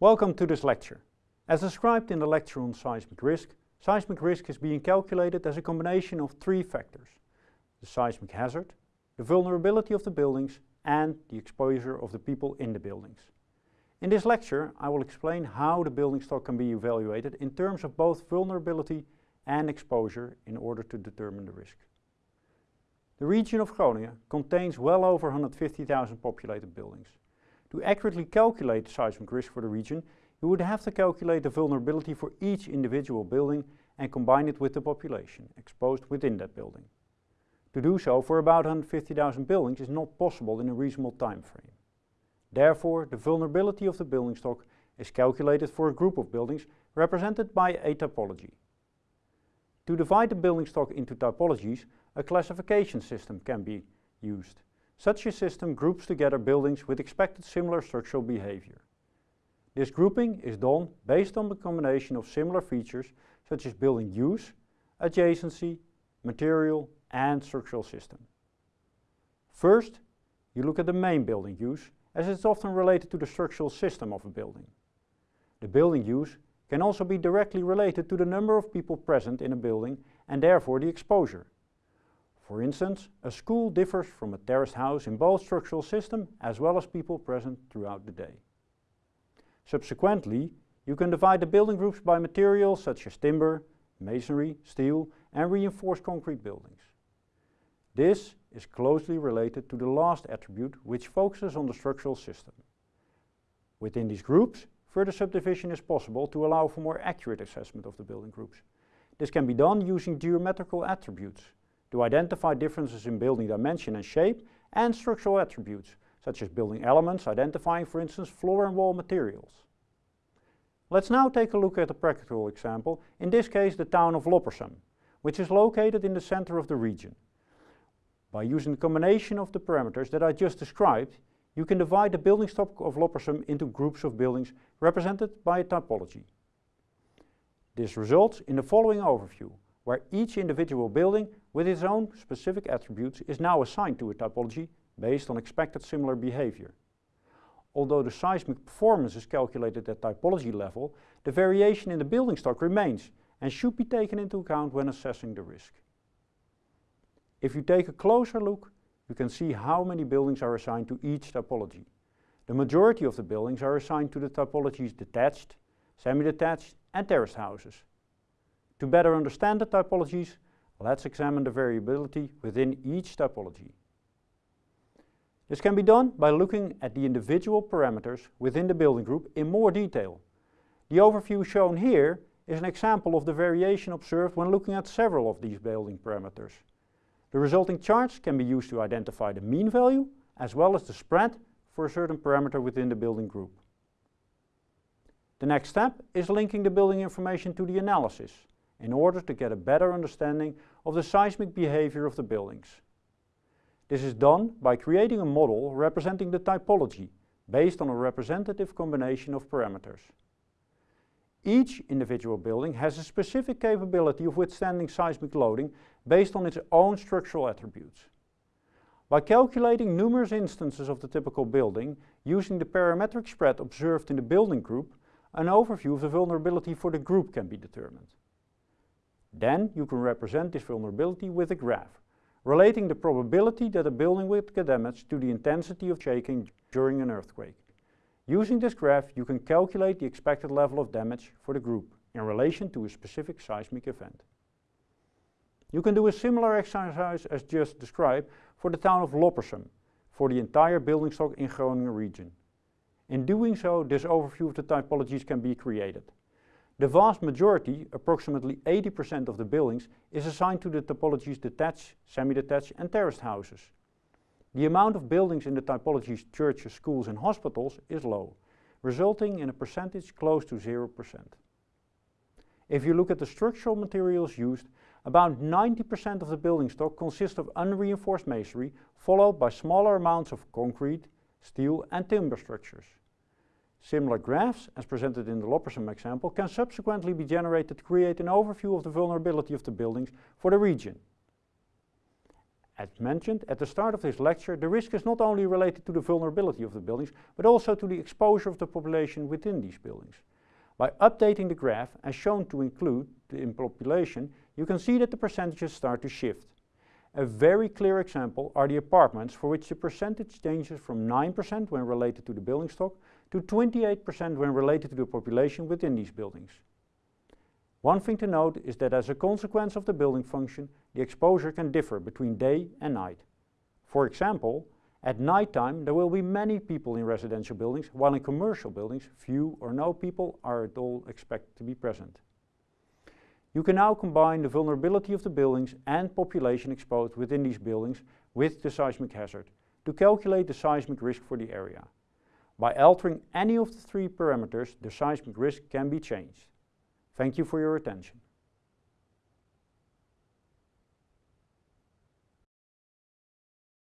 Welcome to this lecture. As described in the lecture on seismic risk, seismic risk is being calculated as a combination of three factors. The seismic hazard, the vulnerability of the buildings and the exposure of the people in the buildings. In this lecture I will explain how the building stock can be evaluated in terms of both vulnerability and exposure in order to determine the risk. The region of Groningen contains well over 150,000 populated buildings. To accurately calculate the seismic risk for the region, you would have to calculate the vulnerability for each individual building and combine it with the population exposed within that building. To do so for about 150,000 buildings is not possible in a reasonable time frame. Therefore, the vulnerability of the building stock is calculated for a group of buildings represented by a typology. To divide the building stock into typologies, a classification system can be used. Such a system groups together buildings with expected similar structural behavior. This grouping is done based on the combination of similar features such as building use, adjacency, material and structural system. First, you look at the main building use as it's often related to the structural system of a building. The building use can also be directly related to the number of people present in a building and therefore the exposure. For instance, a school differs from a terraced house in both structural system as well as people present throughout the day. Subsequently, you can divide the building groups by materials such as timber, masonry, steel and reinforced concrete buildings. This is closely related to the last attribute which focuses on the structural system. Within these groups, Further subdivision is possible to allow for more accurate assessment of the building groups. This can be done using geometrical attributes to identify differences in building dimension and shape and structural attributes, such as building elements identifying for instance floor and wall materials. Let's now take a look at a practical example, in this case the town of Loppersum, which is located in the center of the region. By using the combination of the parameters that I just described, you can divide the building stock of Loppersum into groups of buildings represented by a typology. This results in the following overview, where each individual building with its own specific attributes is now assigned to a typology based on expected similar behavior. Although the seismic performance is calculated at typology level, the variation in the building stock remains and should be taken into account when assessing the risk. If you take a closer look, you can see how many buildings are assigned to each typology. The majority of the buildings are assigned to the typologies detached, semi-detached and terraced houses. To better understand the typologies, let's examine the variability within each typology. This can be done by looking at the individual parameters within the building group in more detail. The overview shown here is an example of the variation observed when looking at several of these building parameters. The resulting charts can be used to identify the mean value as well as the spread for a certain parameter within the building group. The next step is linking the building information to the analysis in order to get a better understanding of the seismic behavior of the buildings. This is done by creating a model representing the typology based on a representative combination of parameters. Each individual building has a specific capability of withstanding seismic loading based on its own structural attributes. By calculating numerous instances of the typical building, using the parametric spread observed in the building group, an overview of the vulnerability for the group can be determined. Then you can represent this vulnerability with a graph, relating the probability that a building will get damaged to the intensity of shaking during an earthquake. Using this graph you can calculate the expected level of damage for the group in relation to a specific seismic event. You can do a similar exercise as just described for the town of Loppersum for the entire building stock in Groningen region. In doing so, this overview of the typologies can be created. The vast majority, approximately 80% of the buildings, is assigned to the typologies detached, semi-detached and terraced houses. The amount of buildings in the typologies churches, schools and hospitals is low, resulting in a percentage close to 0%. If you look at the structural materials used, about 90% of the building stock consists of unreinforced masonry, followed by smaller amounts of concrete, steel and timber structures. Similar graphs, as presented in the Loppersum example, can subsequently be generated to create an overview of the vulnerability of the buildings for the region. As mentioned at the start of this lecture, the risk is not only related to the vulnerability of the buildings, but also to the exposure of the population within these buildings. By updating the graph, as shown to include the population, you can see that the percentages start to shift. A very clear example are the apartments for which the percentage changes from 9% when related to the building stock to 28% when related to the population within these buildings. One thing to note is that as a consequence of the building function, the exposure can differ between day and night. For example, at night time there will be many people in residential buildings, while in commercial buildings few or no people are at all expected to be present. You can now combine the vulnerability of the buildings and population exposed within these buildings with the seismic hazard to calculate the seismic risk for the area. By altering any of the three parameters, the seismic risk can be changed. Thank you for your attention.